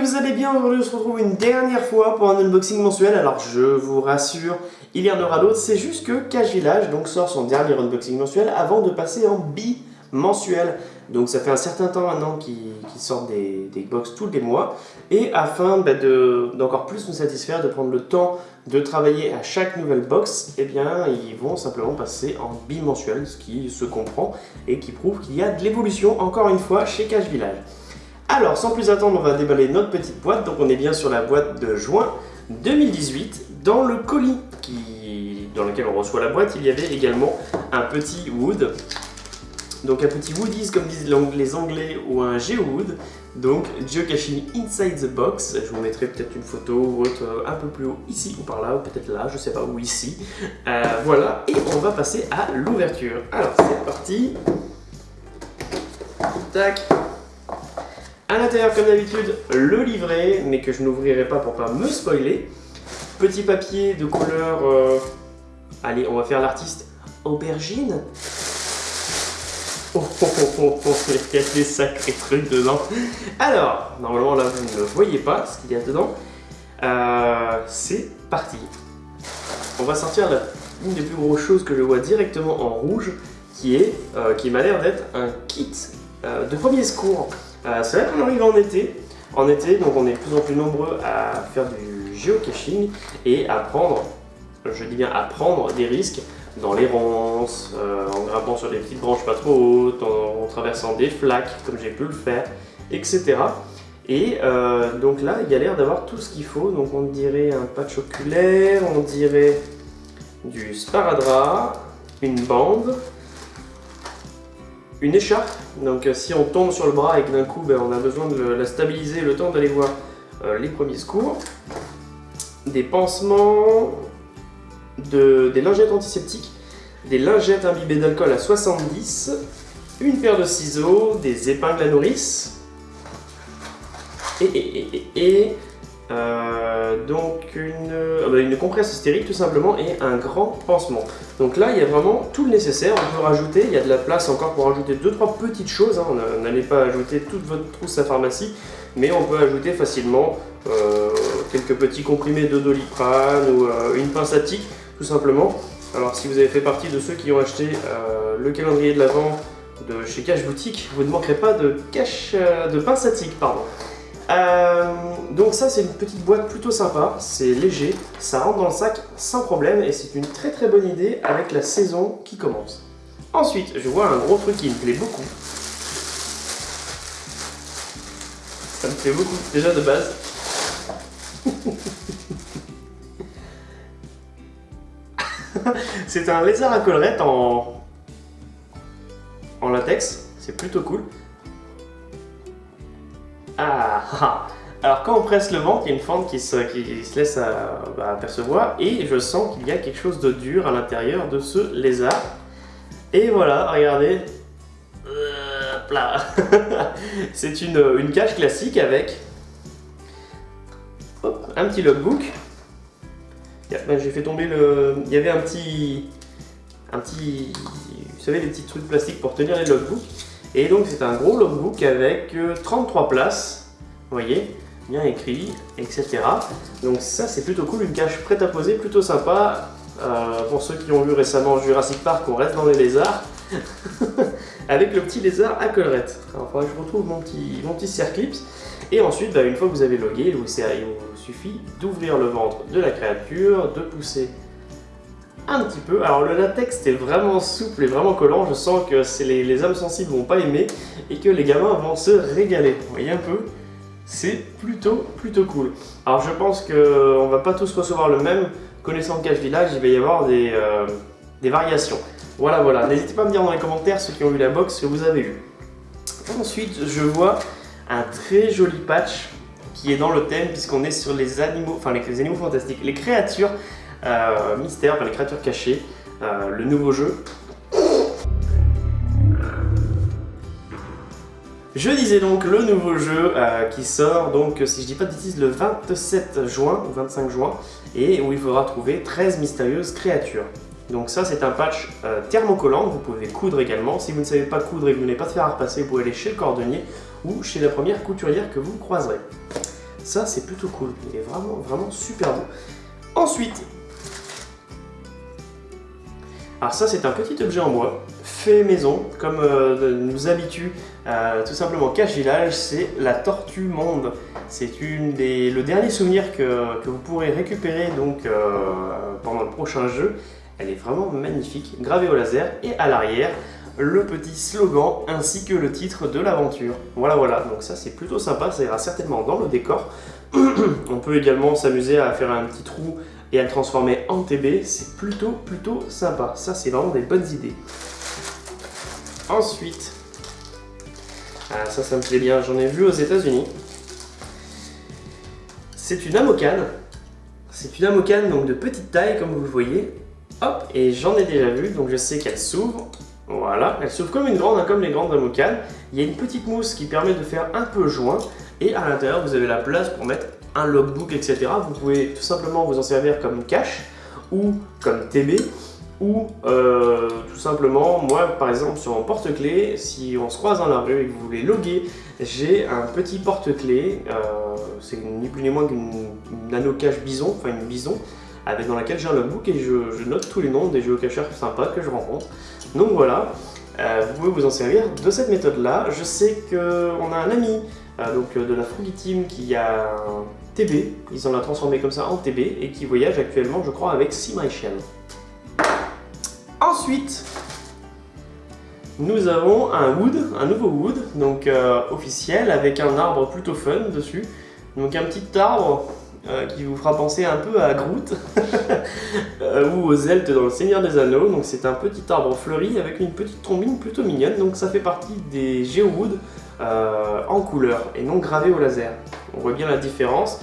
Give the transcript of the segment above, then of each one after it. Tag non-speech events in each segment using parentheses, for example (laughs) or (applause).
que vous allez bien, aujourd'hui on se retrouve une dernière fois pour un unboxing mensuel, alors je vous rassure, il y en aura d'autres, c'est juste que Cash Village donc, sort son dernier unboxing mensuel avant de passer en bi-mensuel. Donc ça fait un certain temps maintenant qu'ils sortent des, des, box tous les mois, et afin bah, d'encore plus nous satisfaire, de prendre le temps de travailler à chaque nouvelle box, eh bien ils vont simplement passer en bimensuel, ce qui se comprend et qui prouve qu'il y a de l'évolution encore une fois chez Cash Village. Alors, sans plus attendre, on va déballer notre petite boîte. Donc, on est bien sur la boîte de juin 2018. Dans le colis qui... dans lequel on reçoit la boîte, il y avait également un petit wood. Donc, un petit woodies, comme disent les anglais, ou un geowood. Donc, Geocaching Inside the Box. Je vous mettrai peut-être une photo ou autre un peu plus haut, ici ou par là, ou peut-être là, je sais pas, où ici. Euh, voilà, et on va passer à l'ouverture. Alors, c'est parti. Tac. À l'intérieur, comme d'habitude, le livret, mais que je n'ouvrirai pas pour pas me spoiler. Petit papier de couleur... Euh, allez, on va faire l'artiste aubergine. Oh, oh, oh, oh, oh, il y a des sacrés trucs dedans. Alors, normalement là, vous ne voyez pas ce qu'il y a dedans. Euh, c'est parti. On va sortir la, une des plus grosses choses que je vois directement en rouge, qui est, euh, qui m'a l'air d'être un kit de premier secours. Euh, c'est vrai qu'on arrive en été. En été, donc on est de plus en plus nombreux à faire du geocaching et à prendre, je dis bien à prendre des risques dans les ronces, euh, en grimpant sur des petites branches pas trop hautes, en, traversant des flaques comme j'ai pu le faire, etc. Et euh, donc là, il y a l'air d'avoir tout ce qu'il faut. Donc on dirait un patch oculaire, on dirait du sparadrap, une bande, une écharpe. Donc euh, si on tombe sur le bras et que d'un coup ben, on a besoin de la stabiliser le temps d'aller voir euh, les premiers secours, des pansements, des lingettes antiseptiques, des lingettes imbibées d'alcool à 70, une paire de ciseaux, des épingles à nourrice, et, et, et euh, donc une, euh, bah, une compresse stérile tout simplement et un grand pansement. Donc là il y a vraiment tout le nécessaire, on peut rajouter, il y a de la place encore pour rajouter 2-3 petites choses, hein. n'allez pas ajouter toute votre trousse à pharmacie, mais on peut ajouter facilement euh, quelques petits comprimés de doliprane ou une pince à tout simplement. Alors si vous avez fait partie de ceux qui ont acheté le calendrier de l'Avent de chez Cash Boutique, vous ne manquerez pas de, cache, de pince à tic, pardon. Euh, donc ça c'est une petite boîte plutôt sympa, c'est léger, ça rentre dans le sac sans problème et c'est une très très bonne idée avec la saison qui commence. Ensuite, je vois un gros truc qui me plaît beaucoup. Ça me plaît beaucoup, déjà de base. (laughs) c'est un lézard à collerette en, en latex, c'est plutôt cool. Ah, ah Alors quand on presse le ventre, il y a une fente qui se, laisse euh, bah, apercevoir et je sens qu'il y a quelque chose de dur à l'intérieur de ce lézard. Et voilà, regardez. (laughs) C'est une, cage classique avec un petit logbook. Ben, j'ai fait tomber le... Il y avait un petit... Un petit... Vous savez, les petits trucs plastiques pour tenir les logbooks. Et donc c'est un gros logbook avec 33 euh, places, vous voyez, bien écrit, etc. Donc ça c'est plutôt cool, une cache prête à poser, plutôt sympa. Euh, pour ceux qui ont vu récemment Jurassic Park, on reste dans les lézards. (laughs) avec le petit lézard à collerette. Alors il que je retrouve mon petit, mon petit Circlips. Et ensuite, bah, une fois que vous avez logué, il vous suffit d'ouvrir le ventre de la créature, de pousser un petit peu. Alors le latex est vraiment souple et vraiment collant, je sens que les, les âmes sensibles vont pas aimer et que les gamins vont se régaler. Vous voyez un peu? C'est plutôt plutôt cool. Alors je pense qu'on va pas tous recevoir le même. Connaissant Cache Village, il va y avoir des, euh, des variations. Voilà, voilà. N'hésitez pas à me dire dans les commentaires, ceux qui ont eu la box, que vous avez eu. Ensuite, je vois un très joli patch qui est dans le thème puisqu'on est sur les animaux, enfin les animaux fantastiques, les créatures euh, mystère, par les créatures cachées, euh, le nouveau jeu. Je disais donc le nouveau jeu euh, qui sort donc si je dis pas de bêtises le 27 juin ou 25 juin et où il faudra trouver 13 mystérieuses créatures. Donc ça c'est un patch thermocollant, vous pouvez coudre également. Si vous ne savez pas coudre et que vous n'avez pas de faire à repasser, vous pouvez aller chez le cordonnier ou chez la première couturière que vous croiserez. Ça, c'est plutôt cool. Il est vraiment, vraiment super beau. Ensuite, alors ça, c'est un petit objet en bois, fait maison, comme euh, nous habitue euh, tout simplement Cache Village, c'est la Tortue Monde. C'est le dernier souvenir que, vous pourrez récupérer donc euh, pendant le prochain jeu. Elle est vraiment magnifique, gravée au laser, et à l'arrière, le petit slogan ainsi que le titre de l'aventure. Voilà, voilà, donc ça c'est plutôt sympa, ça ira certainement dans le décor. (clears throat) On peut également s'amuser à faire un petit trou et à le transformer en TB, c'est plutôt, plutôt sympa. Ça, c'est vraiment des bonnes idées. Ensuite, ah, ça, ça me plaît bien, j'en ai vu aux États-Unis. C'est une amocane. C'est une amocane donc de petite taille, comme vous voyez. Hop, et j'en ai déjà vu, donc je sais qu'elle s'ouvre. Voilà, elle s'ouvre comme une grande, hein, comme les grandes amocanes. Il y a une petite mousse qui permet de faire un peu joint. Et à l'intérieur, vous avez la place pour mettre un logbook, etc. Vous pouvez tout simplement vous en servir comme cache ou comme TB ou euh, tout simplement, moi par exemple sur mon porte-clés, si on se croise dans la rue et que vous voulez loguer, j'ai un petit porte-clés, euh, c'est ni plus ni moins qu'une nano cache bison, enfin une bison, avec dans laquelle j'ai un logbook et je, note tous les noms des géocacheurs sympas que je rencontre. Donc voilà, euh, vous pouvez vous en servir de cette méthode là. Je sais qu'on a un ami donc, de la Frugi Team qui a TB, ils ont l'a transformé comme ça en TB et qui voyage actuellement je crois avec Sea Ensuite, nous avons un wood, un nouveau wood, donc euh, officiel, avec un arbre plutôt fun dessus. Donc un petit arbre euh, qui vous fera penser un peu à Groot (laughs) euh, ou aux Zeltes dans le Seigneur des Anneaux. Donc c'est un petit arbre fleuri avec une petite trombine plutôt mignonne. Donc ça fait partie des Geowood en couleur et non gravé au laser. On voit bien la différence,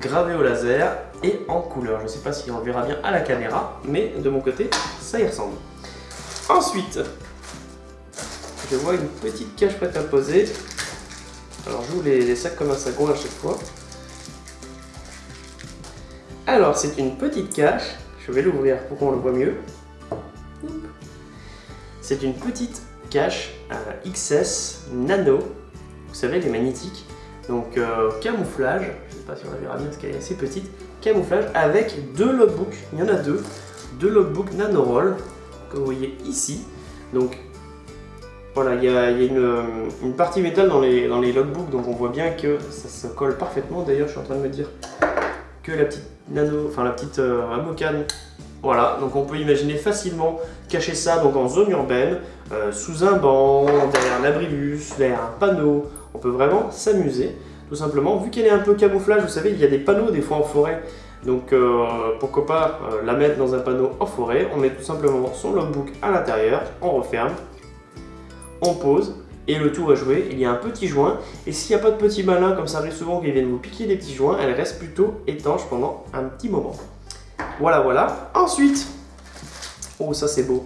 gravé au laser et en couleur. Je ne sais pas si on le verra bien à la caméra, mais de mon côté, ça y ressemble. Ensuite, je vois une petite cache prête à poser. Alors j'ouvre les, les sacs comme un sac à chaque fois. Alors c'est une petite cache, je vais l'ouvrir pour qu'on le voit mieux. C'est une petite cache XS Nano, vous savez les magnétiques, donc euh, camouflage, je ne sais pas si on la verra bien parce qu'elle est assez petite, camouflage avec deux logbooks, il y en a deux, deux logbooks Nanoroll, comme vous voyez ici. Donc voilà, il y a, une, partie métal dans les, dans logbooks, donc on voit bien que ça se colle parfaitement. D'ailleurs, je suis en train de me dire que la petite nano, enfin la petite euh, voilà, donc on peut imaginer facilement cacher ça donc en zone urbaine, euh, sous un banc, derrière un abribus, derrière un panneau. On peut vraiment s'amuser tout simplement. Vu qu'elle est un peu camouflage, vous savez, il y a des panneaux des fois en forêt. Donc euh, pourquoi pas euh, la mettre dans un panneau en forêt. On met tout simplement son logbook à l'intérieur, on referme, on pose et le tour est joué. Il y a un petit joint et s'il n'y a pas de petits malins, comme ça arrive souvent qu'ils viennent vous piquer des petits joints, elle reste plutôt étanche pendant un petit moment. Voilà, voilà. Ensuite, oh ça c'est beau.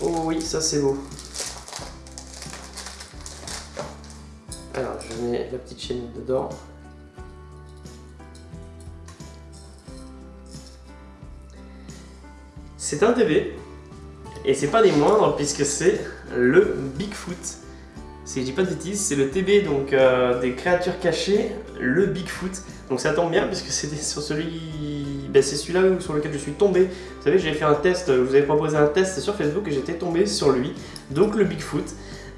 Oh oui, ça c'est beau. Je mets la petite chaîne dedans. C'est un TV, et c'est pas des moindres puisque c'est le Bigfoot. Si je dis pas de bêtises, c'est le TB donc euh, des créatures cachées, le Bigfoot. Donc ça tombe bien puisque c'était sur celui, ben, c'est celui-là sur lequel je suis tombé. Vous savez, j'ai fait un test, je vous avais proposé un test sur Facebook et j'étais tombé sur lui. Donc le Bigfoot.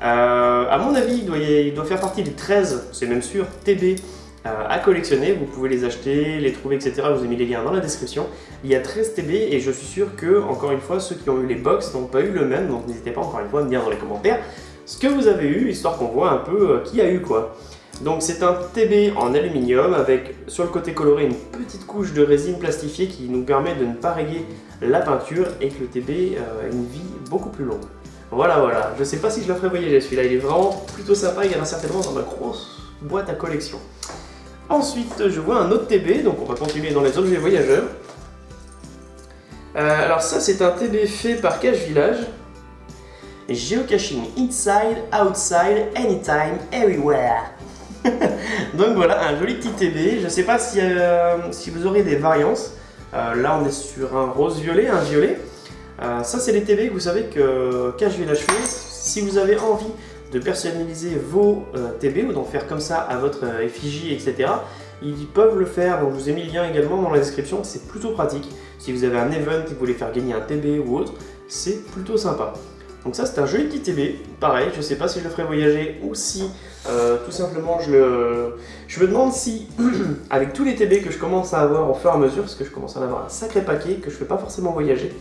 Euh, à mon avis, il doit, faire partie des 13, c'est même sûr, TB euh, à collectionner. Vous pouvez les acheter, les trouver, etc. Je vous ai mis les liens dans la description. Il y a 13 TB et je suis sûr que, encore une fois, ceux qui ont eu les box n'ont pas eu le même. Donc n'hésitez pas encore une fois à me dire dans les commentaires ce que vous avez eu, histoire qu'on voit un peu euh, qui a eu quoi. Donc c'est un TB en aluminium avec sur le côté coloré une petite couche de résine plastifiée qui nous permet de ne pas rayer la peinture et que le TB a une vie beaucoup plus longue. Voilà, voilà. Je sais pas si je le ferai voyager celui-là. Il est vraiment plutôt sympa. Il y en a certainement dans ma grosse boîte à collection. Ensuite, je vois un autre TB. Donc, on va continuer dans les objets voyageurs. Euh, alors ça, c'est un TB fait par Cache Village. Geocaching inside, outside, anytime, everywhere. (laughs) donc voilà, un joli petit TB. Je sais pas si, euh, si vous aurez des variances. Euh, là, on est sur un rose-violet, un violet. Euh, ça, c'est les TV que vous savez que Cache Village fait. Si vous avez envie de personnaliser vos euh, TB ou d'en faire comme ça à votre euh, effigie, etc. Ils peuvent le faire, donc je vous ai mis le lien également dans la description, c'est plutôt pratique. Si vous avez un event et que vous voulez faire gagner un TB ou autre, c'est plutôt sympa. Donc ça c'est un joli petit TB, pareil, je sais pas si je le ferai voyager ou si tout simplement je le... Je me demande si, (clears throat) avec tous les TB que je commence à avoir au fur et à mesure, parce que je commence à en avoir un sacré paquet que je ne fais pas forcément voyager,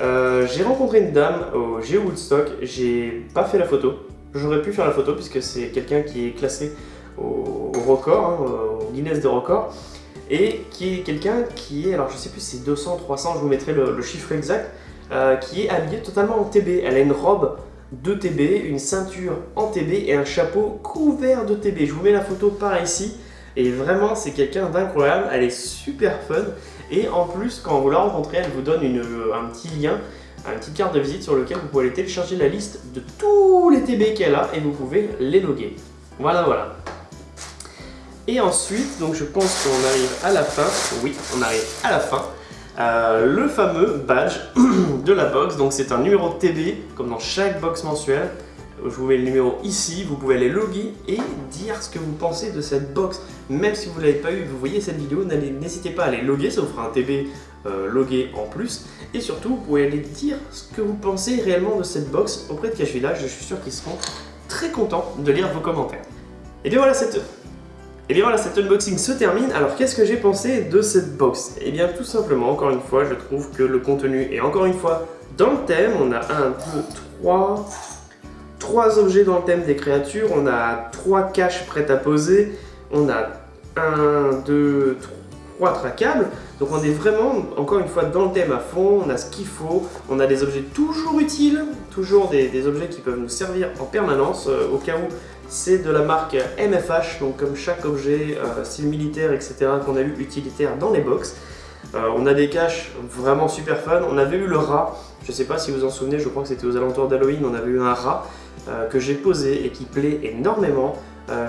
euh, j'ai rencontré une dame au Geo Woodstock, j'ai pas fait la photo, j'aurais pu faire la photo puisque c'est quelqu'un qui est classé au, record, hein, au Guinness de record, et qui est quelqu'un qui est, alors je sais plus si c'est 200, 300, je vous mettrai le, chiffre exact, euh, qui est habillée totalement en TB. Elle a une robe de TB, une ceinture en TB et un chapeau couvert de TB. Je vous mets la photo par ici. Et vraiment, c'est quelqu'un d'incroyable. Elle est super fun. Et en plus, quand vous la rencontrez, elle vous donne une, un petit lien, une petite carte de visite sur lequel vous pouvez aller télécharger la liste de tous les TB qu'elle a et vous pouvez les loguer. Voilà, voilà. Et ensuite, donc je pense qu'on arrive à la fin. Oui, on arrive à la fin. Euh, le fameux badge (clears throat) de la box. Donc c'est un numéro de TB, comme dans chaque box mensuelle. Je vous mets le numéro ici, vous pouvez aller loguer et dire ce que vous pensez de cette box. Même si vous ne l'avez pas eu, vous voyez cette vidéo, n'hésitez pas à aller loguer, ça vous fera un TB euh, logué en plus. Et surtout, vous pouvez aller dire ce que vous pensez réellement de cette box auprès de Cash Village. Je suis sûr qu'ils seront très contents de lire vos commentaires. Et bien voilà, cette et bien voilà, cet unboxing se termine. Alors qu'est-ce que j'ai pensé de cette box? Et eh bien tout simplement, encore une fois, je trouve que le contenu est encore une fois dans le thème. On a un, deux, trois, trois objets dans le thème des créatures. On a trois caches prêtes à poser. On a un, deux, trois tracables. Donc on est vraiment, encore une fois, dans le thème à fond. On a ce qu'il faut. On a des objets toujours utiles. Toujours des, objets qui peuvent nous servir en permanence euh, au cas où c'est de la marque MFH, donc comme chaque objet, euh, style militaire, etc. qu'on a eu utilitaire dans les box. Euh, on a des caches vraiment super fun. On avait eu le rat, je ne sais pas si vous en souvenez, je crois que c'était aux alentours d'Halloween, on avait eu un rat euh, que j'ai posé et qui plaît énormément.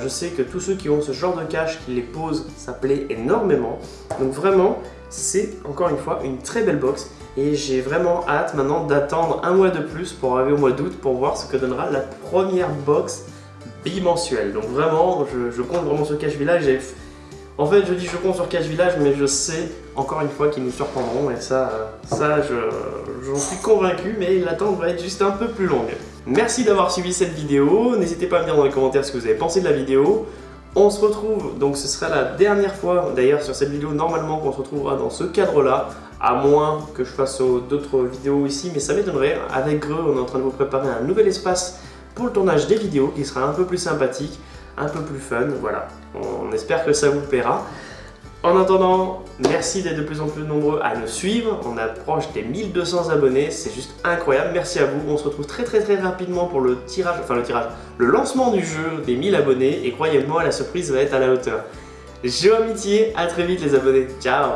je sais que tous ceux qui ont ce genre de cache, qui les posent, ça plaît énormément. Donc vraiment, c'est encore une fois une très belle box. Et j'ai vraiment hâte maintenant d'attendre un mois de plus pour arriver au mois d'août pour voir ce que donnera la première box bimensuel. Donc vraiment, je, compte vraiment sur Cash Village. En fait, je dis je compte sur Cash Village, mais je sais encore une fois qu'ils nous surprendront. Et ça, ça j'en suis convaincu, mais l'attente va être juste un peu plus longue. Merci d'avoir suivi cette vidéo. N'hésitez pas à me dire dans les commentaires ce que vous avez pensé de la vidéo. On se retrouve, donc ce sera la dernière fois d'ailleurs sur cette vidéo normalement qu'on se retrouvera dans ce cadre là, à moins que je fasse d'autres vidéos ici, mais ça m'étonnerait. Avec Greux, on est en train de vous préparer un nouvel espace pour le tournage des vidéos qui sera un peu plus sympathique, un peu plus fun, voilà. On espère que ça vous plaira. En attendant, merci d'être de plus en plus nombreux à nous suivre. On approche des 1200 abonnés, c'est juste incroyable. Merci à vous. On se retrouve très très très rapidement pour le tirage, enfin le tirage, le lancement du jeu des 1000 abonnés. Et croyez-moi, la surprise va être à la hauteur. Jeu amitié, à très vite les abonnés. Ciao